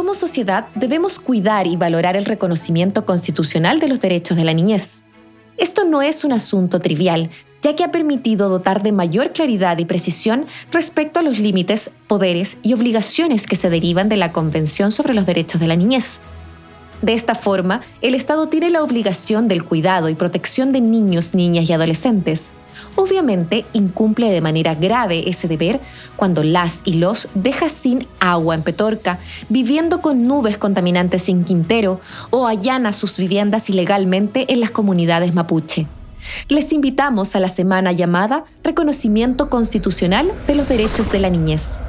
como sociedad debemos cuidar y valorar el reconocimiento constitucional de los derechos de la niñez. Esto no es un asunto trivial, ya que ha permitido dotar de mayor claridad y precisión respecto a los límites, poderes y obligaciones que se derivan de la Convención sobre los Derechos de la Niñez. De esta forma, el Estado tiene la obligación del cuidado y protección de niños, niñas y adolescentes. Obviamente incumple de manera grave ese deber cuando las y los deja sin agua en Petorca, viviendo con nubes contaminantes en Quintero o allana sus viviendas ilegalmente en las comunidades mapuche. Les invitamos a la semana llamada Reconocimiento Constitucional de los Derechos de la Niñez.